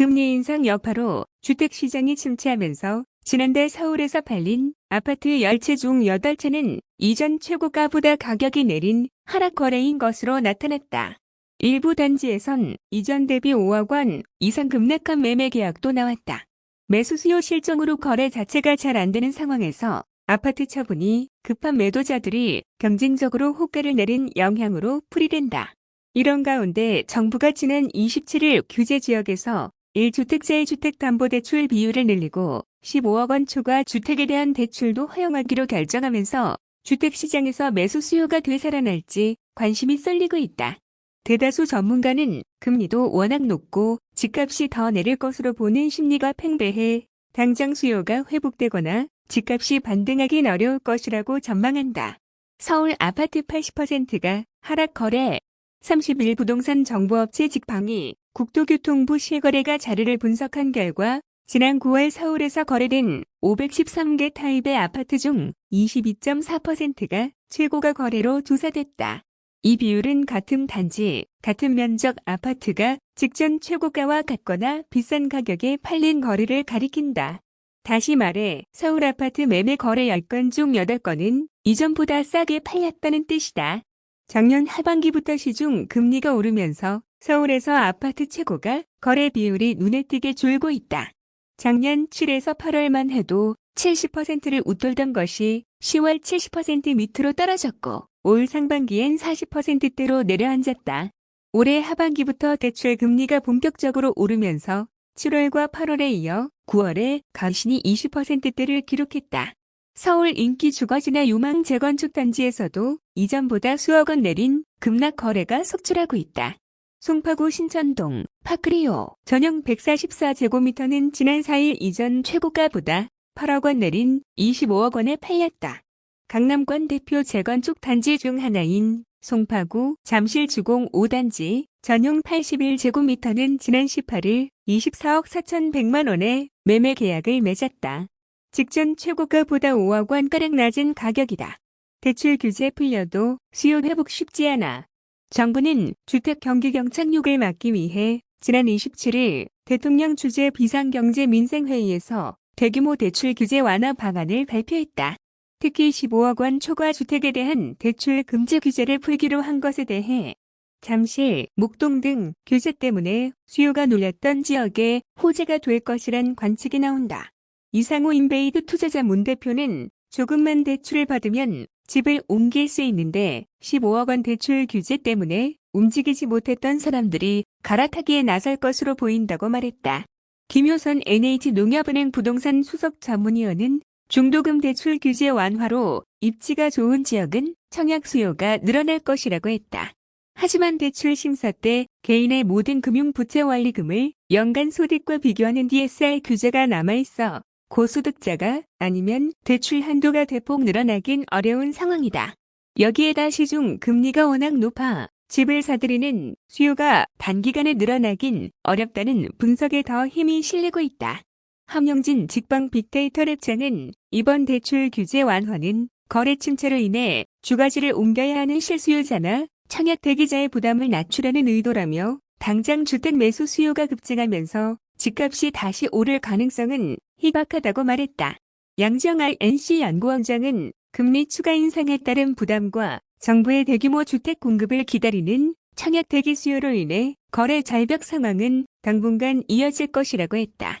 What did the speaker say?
금리 인상 여파로 주택시장이 침체하면서 지난달 서울에서 팔린 아파트 10채 중 8채는 이전 최고가보다 가격이 내린 하락 거래인 것으로 나타났다. 일부 단지에선 이전 대비 5억 원 이상 급락한 매매 계약도 나왔다. 매수 수요 실정으로 거래 자체가 잘 안 되는 상황에서 아파트 처분이 급한 매도자들이 경쟁적으로 호가를 내린 영향으로 풀이된다. 이런 가운데 정부가 지난 27일 규제 지역에서 1주택자의 주택담보대출 비율을 늘리고 15억 원 초과 주택에 대한 대출도 허용하기로 결정하면서 주택시장에서 매수 수요가 되살아날지 관심이 쏠리고 있다. 대다수 전문가는 금리도 워낙 높고 집값이 더 내릴 것으로 보는 심리가 팽배해 당장 수요가 회복되거나 집값이 반등하긴 어려울 것이라고 전망한다. 서울 아파트 80%가 하락 거래 31 부동산 정보업체 직방이 국토교통부 실거래가 자료를 분석한 결과 지난 9월 서울에서 거래된 513개 타입의 아파트 중 22.4%가 최고가 거래로 조사됐다. 이 비율은 같은 단지, 같은 면적 아파트가 직전 최고가와 같거나 비싼 가격에 팔린 거래를 가리킨다. 다시 말해 서울 아파트 매매 거래 10건 중 8건은 이전보다 싸게 팔렸다는 뜻이다. 작년 하반기부터 시중 금리가 오르면서 서울에서 아파트 최고가 거래 비율이 눈에 띄게 줄고 있다. 작년 7에서 8월만 해도 70%를 웃돌던 것이 10월 70% 밑으로 떨어졌고 올 상반기엔 40%대로 내려앉았다. 올해 하반기부터 대출 금리가 본격적으로 오르면서 7월과 8월에 이어 9월에 간신히 20%대를 기록했다. 서울 인기 주거지나 유망 재건축 단지에서도 이전보다 수억 원 내린 급락 거래가 속출하고 있다. 송파구 신천동, 파크리오, 전용 144제곱미터는 지난 4일 이전 최고가보다 8억 원 내린 25억 원에 팔렸다. 강남권 대표 재건축 단지 중 하나인 송파구 잠실 주공 5단지 전용 81제곱미터는 지난 18일 24억 4,100만 원에 매매 계약을 맺었다. 직전 최고가보다 5억 원가량 낮은 가격이다. 대출 규제 풀려도 수요 회복 쉽지 않아. 정부는 주택 경기 경착륙을 막기 위해 지난 27일 대통령 주재 비상경제 민생회의에서 대규모 대출 규제 완화 방안을 발표했다. 특히 15억 원 초과 주택에 대한 대출 금지 규제를 풀기로 한 것에 대해 잠실, 목동 등 규제 때문에 수요가 눌렸던 지역에 호재가 될 것이란 관측이 나온다. 이상호 인베이드 투자자 문 대표는 조금만 대출을 받으면 집을 옮길 수 있는데 15억 원 대출 규제 때문에 움직이지 못했던 사람들이 갈아타기에 나설 것으로 보인다고 말했다. 김효선 NH농협은행 부동산 수석 전문위원은 중도금 대출 규제 완화로 입지가 좋은 지역은 청약 수요가 늘어날 것이라고 했다. 하지만 대출 심사 때 개인의 모든 금융부채 원리금을 연간 소득과 비교하는 DSR 규제가 남아있어 고소득자가 아니면 대출 한도가 대폭 늘어나긴 어려운 상황이다. 여기에다 시중 금리가 워낙 높아 집을 사들이는 수요가 단기간에 늘어나긴 어렵다는 분석에 더 힘이 실리고 있다. 함영진 직방 빅데이터 랩자는 이번 대출 규제 완화는 거래 침체로 인해 주가지를 옮겨야 하는 실수요자나 청약 대기자의 부담을 낮추려는 의도라며 당장 주택 매수 수요가 급증하면서 집값이 다시 오를 가능성은 희박하다고 말했다. 양정알 NC 연구원장은 금리 추가 인상에 따른 부담과 정부의 대규모 주택 공급을 기다리는 청약 대기 수요로 인해 거래 절벽 상황은 당분간 이어질 것이라고 했다.